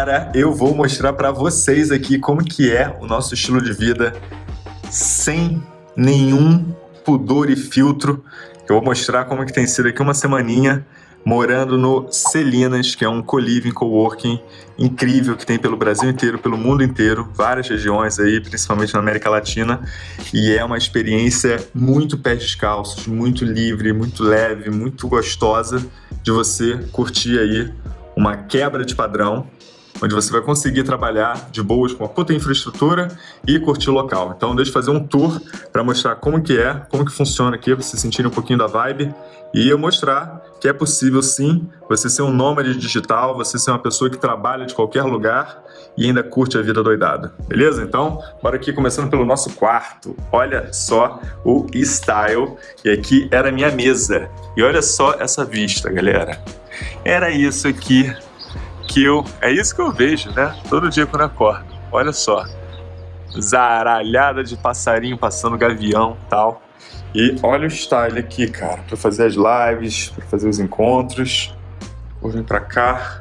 Galera, eu vou mostrar para vocês aqui como que é o nosso estilo de vida sem nenhum pudor e filtro. Eu vou mostrar como que tem sido aqui uma semaninha morando no Celinas, que é um co-living, coworking incrível que tem pelo Brasil inteiro, pelo mundo inteiro, várias regiões aí, principalmente na América Latina, e é uma experiência muito pés descalços, muito livre, muito leve, muito gostosa de você curtir aí uma quebra de padrão onde você vai conseguir trabalhar de boas com uma puta infraestrutura e curtir o local. Então deixa eu fazer um tour para mostrar como que é, como que funciona aqui, para vocês sentirem um pouquinho da vibe e eu mostrar que é possível sim você ser um nômade digital, você ser uma pessoa que trabalha de qualquer lugar e ainda curte a vida doidada, beleza? Então, bora aqui começando pelo nosso quarto. Olha só o style, e aqui era a minha mesa. E olha só essa vista, galera. Era isso aqui que eu... É isso que eu vejo, né? Todo dia quando acordo. Olha só. Zaralhada de passarinho passando gavião tal. E olha o style aqui, cara. Pra fazer as lives, pra fazer os encontros. Vou vir pra cá.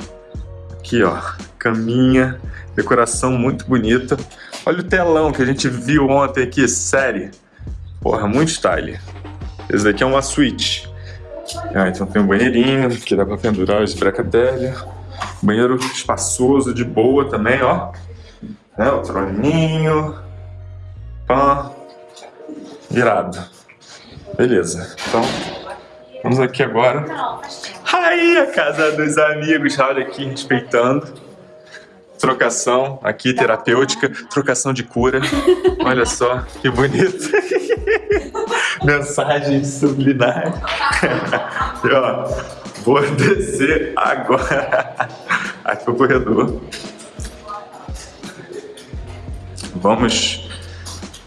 Aqui, ó. Caminha. Decoração muito bonita. Olha o telão que a gente viu ontem aqui, série. Porra, muito style. Esse daqui é uma suíte. Ah, então tem um banheirinho que dá pra pendurar os brecadelha. Banheiro espaçoso, de boa também, ó. É, o troninho. Pã. Virado. Beleza. Então, vamos aqui agora. Aí, a casa dos amigos. Olha aqui, respeitando. Trocação aqui, terapêutica. Trocação de cura. Olha só, que bonito. Mensagem subliminar. e, ó, vou descer agora. Aqui o corredor. Vamos...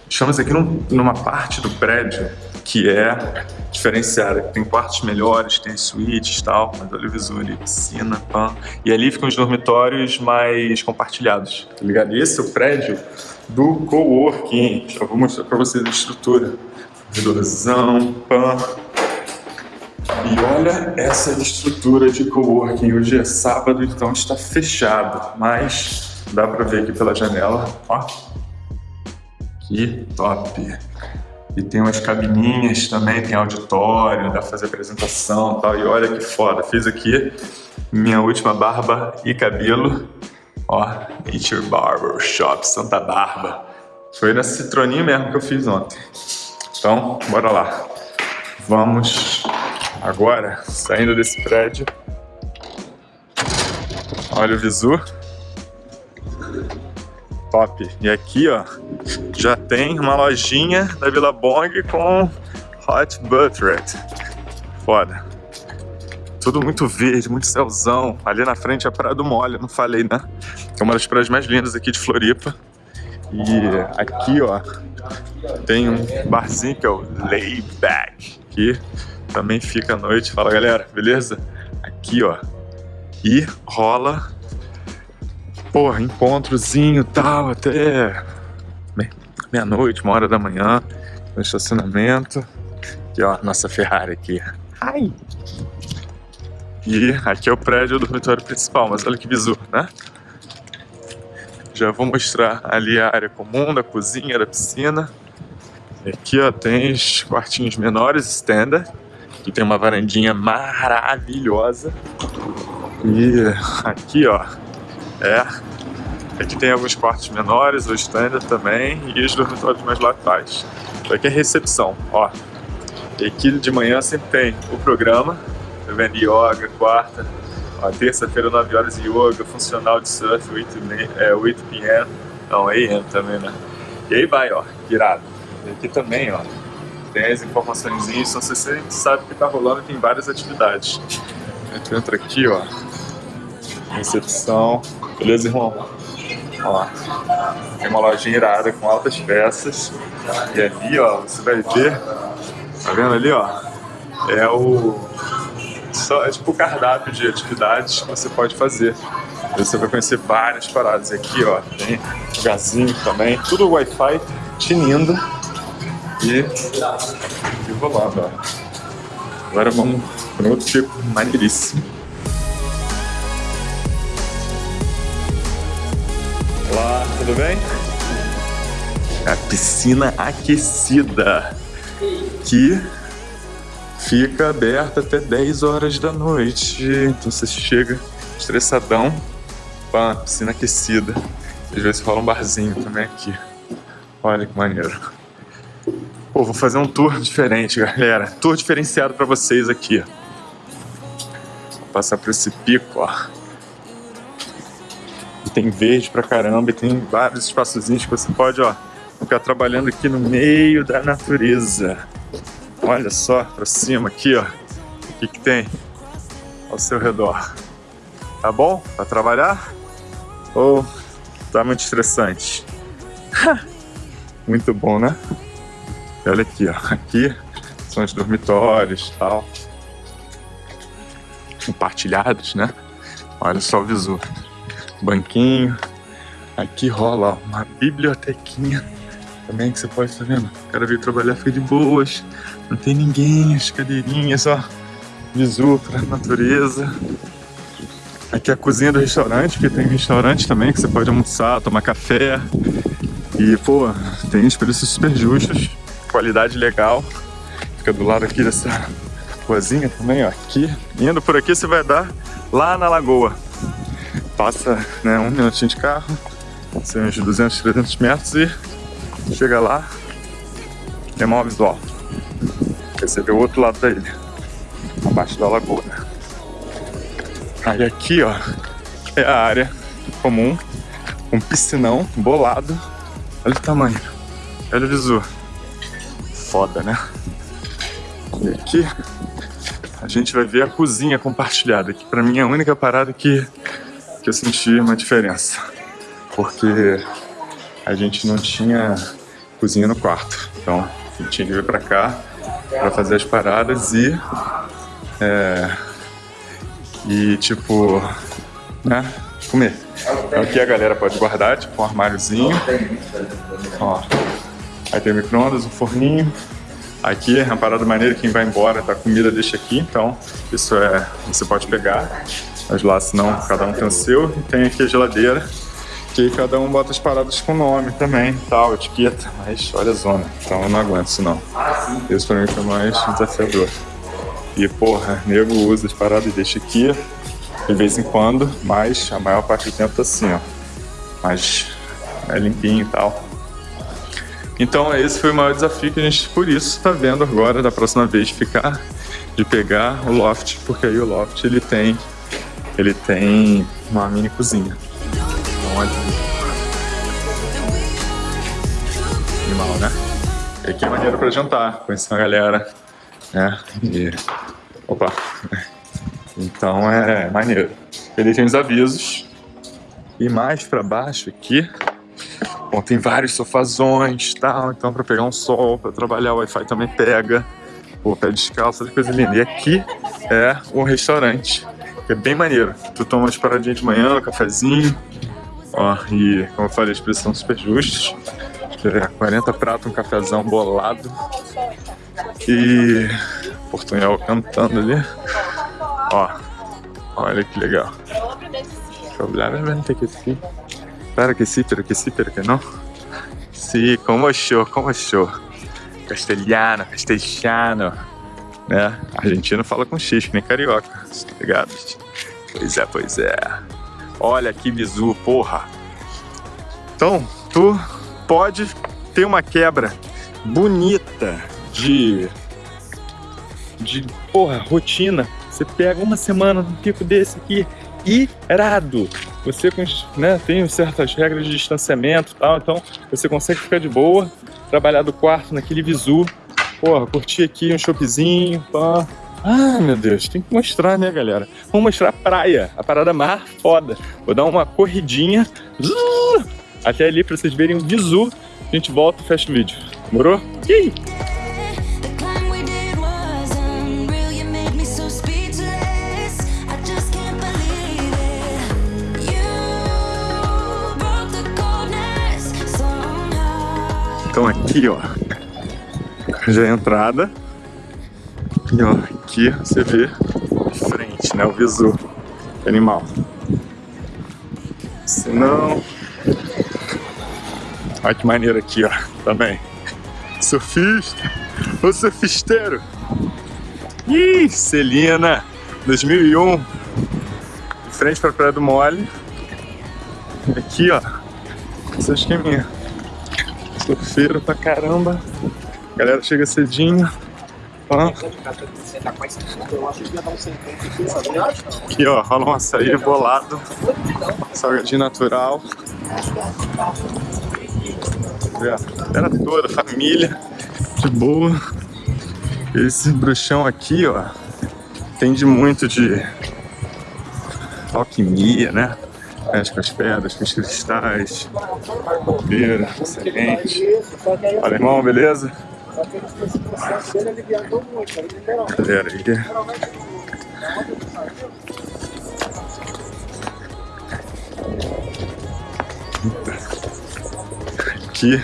Estamos aqui num, numa parte do prédio que é diferenciada. Tem quartos melhores, tem suítes e tal, mas olha o visor ali, piscina, pã. E ali ficam os dormitórios mais compartilhados, tá ligado? E esse é o prédio do coworking. Já vou mostrar pra vocês a estrutura. Corredorzão, pã. E olha essa estrutura de coworking. Hoje é sábado, então está fechado, mas dá pra ver aqui pela janela, ó. Que top! E tem umas cabininhas também, tem auditório, dá pra fazer apresentação e tal. E olha que foda, fiz aqui minha última barba e cabelo. Ó, Nature Barber Shop Santa Barba. Foi na Citroninha mesmo que eu fiz ontem. Então, bora lá. Vamos agora, saindo desse prédio. Olha o visu top. E aqui, ó, já tem uma lojinha da Vila Bong com Hot Buttered. Foda. Tudo muito verde, muito céuzão. Ali na frente é a Praia do Mole, não falei, né? É uma das praias mais lindas aqui de Floripa. E aqui, ó, tem um barzinho que é o Layback, que também fica à noite. Fala, galera, beleza? Aqui, ó. E rola porra, encontrozinho tal, até meia-noite, uma hora da manhã, no estacionamento. E ó, nossa Ferrari aqui. Ai! E aqui é o prédio do dormitório principal, mas olha que visu, né? Já vou mostrar ali a área comum da cozinha, da piscina. Aqui ó, tem os quartinhos menores, standard. Que tem uma varandinha maravilhosa. E aqui ó, é. Aqui tem alguns quartos menores, o standard também, e os dormitórios mais laterais. Isso aqui é recepção, ó. E aqui de manhã sempre tem o programa, tá vendo? Yoga, quarta, terça-feira 9 horas yoga, funcional de surf, 8, é, 8 p.m. Não, AM também, né? E aí vai, ó, virado. E aqui também, ó, tem as informações, então você sabe que tá rolando tem várias atividades. Tu entra aqui, ó, recepção, beleza, irmão? Ó, tem uma lojinha irada com altas peças. E ali, ó, você vai ver, tá vendo ali, ó? É o... Só, é tipo o cardápio de atividades que você pode fazer. Você vai conhecer várias paradas. Aqui, ó, tem lugarzinho também. Tudo Wi-Fi, tinindo. E, e rolando, ó. Agora vamos para outro tipo maneiríssimo. tudo bem? A piscina aquecida que fica aberta até 10 horas da noite. Então você chega estressadão com a piscina aquecida. Às vezes rola um barzinho também aqui. Olha que maneiro. Pô, vou fazer um tour diferente, galera. Tour diferenciado para vocês aqui. Vou passar por esse pico, ó. Tem verde pra caramba e tem vários espaçozinhos que você pode, ó, ficar trabalhando aqui no meio da natureza. Olha só pra cima aqui, ó. O que que tem ao seu redor. Tá bom pra trabalhar? Ou tá muito estressante? muito bom, né? E olha aqui, ó. Aqui são os dormitórios tal. Compartilhados, né? Olha só o visu. Banquinho. Aqui rola ó, uma bibliotequinha também que você pode tá vendo. O cara veio trabalhar, fica de boas. Não tem ninguém, as cadeirinhas, ó. Visu pra natureza. Aqui é a cozinha do restaurante, porque tem restaurante também que você pode almoçar, tomar café. E, pô, tem os preços super justos, qualidade legal. Fica do lado aqui dessa ruazinha também, ó. Aqui, indo por aqui você vai dar lá na lagoa. Passa, né, um minutinho de carro, são uns 200, 300 metros e chega lá, tem maior visual. Você vê o outro lado da ilha, abaixo da lagoa. Aí aqui, ó, é a área comum, um piscinão bolado. Olha o tamanho, olha o visu. Foda, né? E aqui a gente vai ver a cozinha compartilhada, que pra mim é a única parada que, que eu senti uma diferença. Porque a gente não tinha cozinha no quarto. Então, a gente tinha que vir pra cá pra fazer as paradas e... É, e, tipo, né, comer. Então aqui a galera pode guardar, tipo, um armáriozinho. Ó, aí tem micro-ondas, um forninho. Aqui é uma parada maneira, quem vai embora, tá? A comida deixa aqui, então isso é... você pode pegar. Mas lá, senão, cada um tem o seu. E tem aqui a geladeira que cada um bota as paradas com nome também, tal, etiqueta, mas olha a zona, então eu não aguento isso não. Isso pra mim foi mais desafiador. E porra, nego usa as paradas e deixa aqui, de vez em quando, mas a maior parte do tempo tá assim, ó. Mas é limpinho e tal. Então esse foi o maior desafio que a gente, por isso, tá vendo agora, da próxima vez, ficar, de pegar o loft, porque aí o loft ele tem, ele tem uma mini cozinha. Olha. Animal, né? E aqui é maneiro pra jantar, conhecer uma galera, né? E... Opa! Então é maneiro. Ele tem os avisos. E mais pra baixo aqui, bom, tem vários sofazões tal, então pra pegar um sol, pra trabalhar, o Wi-Fi também pega. Pô, pé descalço, coisa linda. E aqui é um restaurante, que é bem maneiro. Tu toma umas paradinhas de manhã, um cafezinho, Ó, e como eu falei, os preços são super justos. É 40 pratos, um cafezão bolado. E Portunhol cantando ali. Ó, olha que legal. Probavelmente que Para que sim, pero que sim, pero que não. Sim, como achou, como achou. Castelhano, castelhano. Né? Argentino fala com X, nem carioca. Tá ligado? Pois é, pois é. Olha que bizu, porra. Então, tu pode ter uma quebra bonita de... De, porra, rotina. Você pega uma semana num pico desse aqui, irado. Você né, tem certas regras de distanciamento e tal, então você consegue ficar de boa, trabalhar do quarto naquele visu, porra, curtir aqui um choppzinho, pá, ah, meu Deus, tem que mostrar, né, galera? Vamos mostrar a praia, a parada mar foda. Vou dar uma corridinha até ali pra vocês verem o visu. A gente volta e fecha o vídeo. Demorou? Ih! Então aqui, ó, já é a entrada. E ó, aqui você vê de frente, né, o visu animal. Se não, Olha que maneiro aqui, ó, também. Surfista, o surfisteiro. Ih, Celina, 2001. De frente pra Praia do Mole. Aqui, ó, esse esqueminha. Surfeiro pra caramba. A galera chega cedinho. Aqui, ó, rola um açaí bolado. Salgadinho natural. Era toda, família, de boa. Esse bruxão aqui, ó, entende muito de alquimia, né? Mexe com as pedras, com os cristais, copeira, semente. Fala, irmão, beleza? Galera aí. Aqui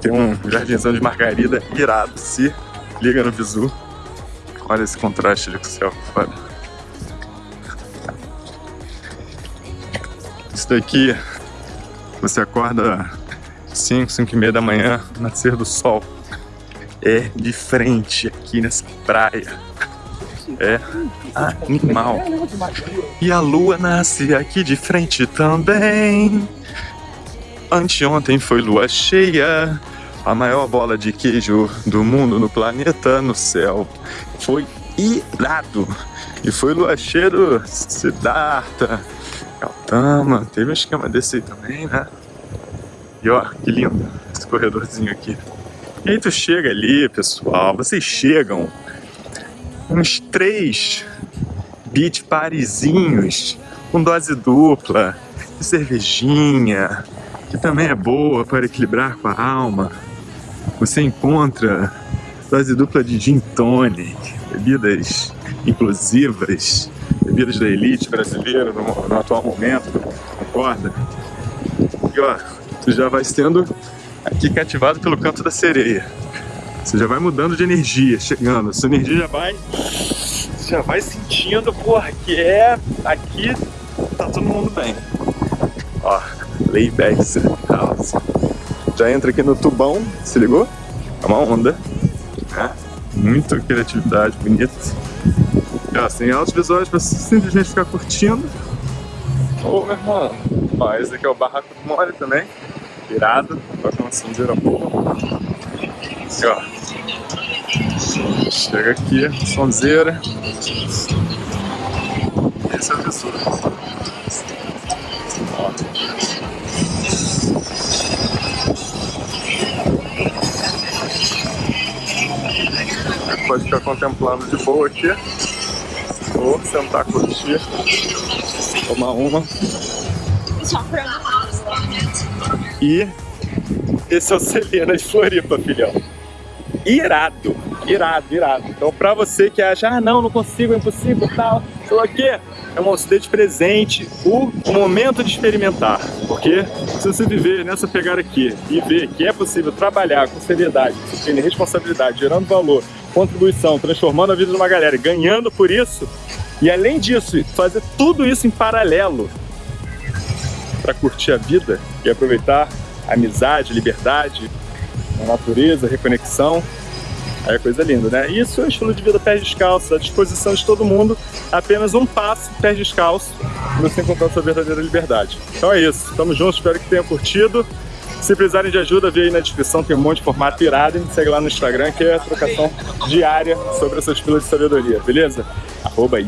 tem um jardinzão de margarida irado, se liga no visu. Olha esse contraste ali com o céu fora. Daqui, você acorda 5, 5 e meia da manhã, nascer do sol. É de frente aqui nessa praia. É animal. E a lua nasce aqui de frente também. Anteontem foi lua cheia. A maior bola de queijo do mundo no planeta, no céu. Foi irado. E foi lua cheia do Siddhartha, Gautama. Teve um esquema desse aí também, né? E ó, que lindo esse corredorzinho aqui. E aí tu chega ali, pessoal, vocês chegam uns três beach parizinhos com dose dupla, de cervejinha, que também é boa para equilibrar com a alma. Você encontra dose dupla de gin tonic, bebidas inclusivas, bebidas da elite brasileira no, no atual momento, concorda? E ó, tu já vai sendo aqui cativado pelo canto da sereia. Você já vai mudando de energia, chegando. Sua energia já vai. Já vai sentindo, porra, que é aqui tá todo mundo bem. Ó, layback house. Já entra aqui no tubão, se ligou? É uma onda. Né? Muita criatividade, bonito. Ó, sem altos visuais pra simplesmente ficar curtindo. Ô, meu irmão. Ó, esse aqui é o barraco do mole também. Irado. Toca uma sonzeira boa. Aqui, ó. Chega aqui, sonzeira. Esse é o visual. Pode ficar contemplando de boa aqui. Ou sentar, curtir, tomar uma. E esse é o Celena de Floripa, filhão. Irado, irado, irado. Então pra você que acha, ah não, não consigo, é impossível, tal, tô aqui, é um de presente o momento de experimentar. Porque se você viver nessa pegada aqui e ver que é possível trabalhar com seriedade, disciplina responsabilidade, gerando valor, contribuição, transformando a vida de uma galera, ganhando por isso, e além disso, fazer tudo isso em paralelo para curtir a vida e aproveitar a amizade, liberdade, a natureza, a reconexão. Aí é coisa linda, né? Isso é o estilo de vida pé descalço, à disposição de todo mundo, apenas um passo pé descalço para você encontrar sua verdadeira liberdade. Então é isso, tamo juntos, espero que tenham curtido. Se precisarem de ajuda, vê aí na descrição, tem um monte de formato irado me segue lá no Instagram, que é trocação diária sobre essas pilas de sabedoria, beleza? Arroba